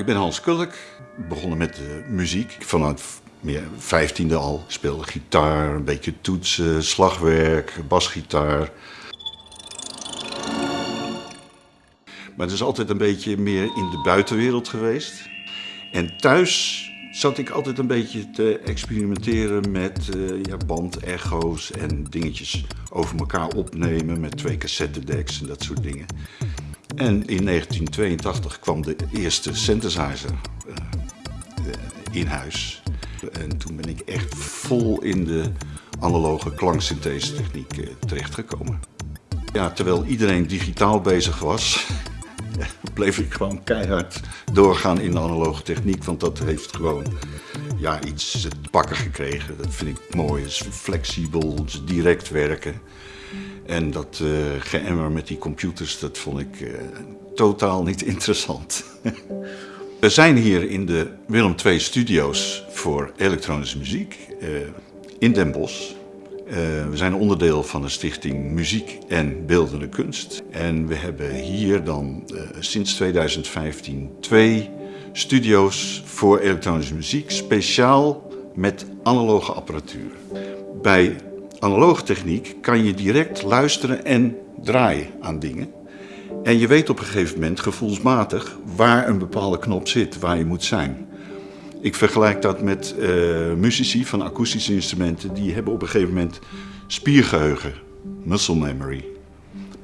Ik ben Hans Kulk, begonnen met de muziek. Vanaf meer vijftiende al speelde gitaar, een beetje toetsen, slagwerk, basgitaar. Maar het is altijd een beetje meer in de buitenwereld geweest. En thuis zat ik altijd een beetje te experimenteren met uh, ja, bandecho's en dingetjes over elkaar opnemen met twee cassettedecks en dat soort dingen. En in 1982 kwam de eerste synthesizer uh, in huis. En toen ben ik echt vol in de analoge klanksynthese techniek uh, terechtgekomen. Ja, terwijl iedereen digitaal bezig was, bleef ik gewoon keihard doorgaan in de analoge techniek. Want dat heeft gewoon ja, iets te pakken gekregen. Dat vind ik mooi. Het is flexibel, het direct werken. En dat uh, geëmmer met die computers, dat vond ik uh, totaal niet interessant. We zijn hier in de Willem II Studio's voor elektronische muziek uh, in Den Bosch. we zijn onderdeel van de stichting Muziek en Beeldende Kunst. En we hebben hier dan sinds 2015 twee studio's voor elektronische muziek, speciaal met analoge apparatuur. Bij analoge techniek kan je direct luisteren en draaien aan dingen. En je weet op een gegeven moment gevoelsmatig waar een bepaalde knop zit, waar je moet zijn. Ik vergelijk dat met uh, muzici van akoestische instrumenten. Die hebben op een gegeven moment spiergeheugen, muscle memory.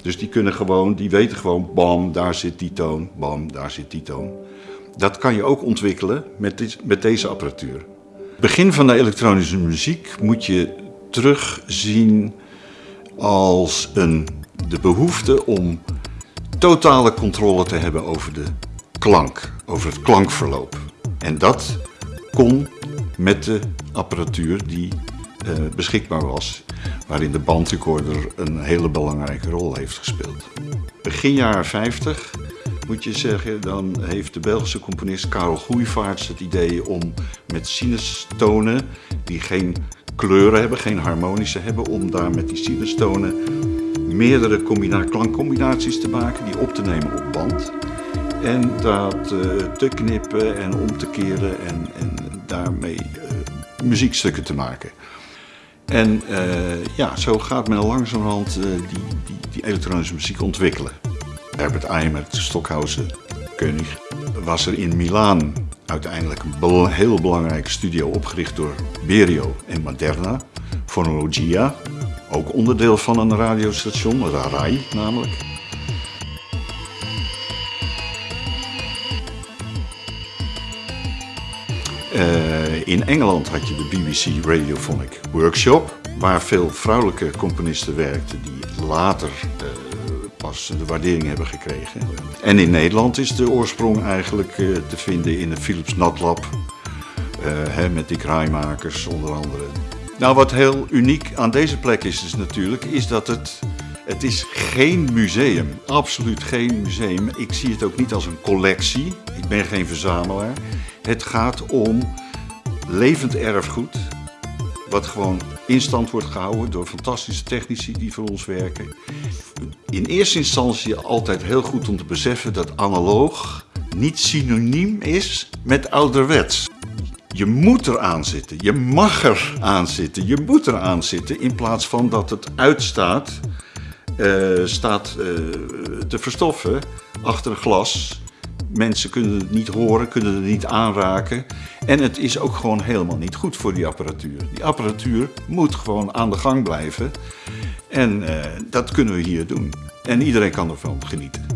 Dus die kunnen gewoon, die weten gewoon, bam, daar zit die toon, bam, daar zit die toon. Dat kan je ook ontwikkelen met, dit, met deze apparatuur. Begin van de elektronische muziek moet je terugzien als een, de behoefte om totale controle te hebben over de klank, over het klankverloop. En dat kon met de apparatuur die uh, beschikbaar was, waarin de bandrecorder een hele belangrijke rol heeft gespeeld. Begin jaren 50 moet je zeggen, dan heeft de Belgische componist Karel Goeivaarts het idee om met sinustonen die geen kleuren hebben, geen harmonische hebben, om daar met die sinustonen meerdere klankcombinaties te maken, die op te nemen op band. En dat uh, te knippen en om te keren en, en daarmee uh, muziekstukken te maken. En uh, ja, zo gaat men langzamerhand die, die, die elektronische muziek ontwikkelen. Herbert Eimer, Stockhausen, König, was er in Milaan uiteindelijk een heel belangrijke studio opgericht door Berio en Moderna, Phonologia, ook onderdeel van een radiostation, RAI namelijk. Uh, in Engeland had je de BBC Radiophonic Workshop, waar veel vrouwelijke componisten werkten die later uh, pas de waardering hebben gekregen. En in Nederland is de oorsprong eigenlijk uh, te vinden in de Philips Natlab, hè, met die kraaimakers onder andere. Nou, wat heel uniek aan deze plek is, is natuurlijk, is dat het, het is geen museum. Absoluut geen museum. Ik zie het ook niet als een collectie. Ik ben geen verzamelaar. Het gaat om levend erfgoed, wat gewoon in stand wordt gehouden door fantastische technici die voor ons werken. In eerste instantie altijd heel goed om te beseffen dat analoog niet synoniem is met ouderwets. Je moet er aan zitten, je mag er aan zitten, je moet er aan zitten in plaats van dat het uitstaat, uh, staat uh, te verstoffen achter een glas. Mensen kunnen het niet horen, kunnen het niet aanraken. En het is ook gewoon helemaal niet goed voor die apparatuur. Die apparatuur moet gewoon aan de gang blijven. En uh, dat kunnen we hier doen. En iedereen kan ervan genieten.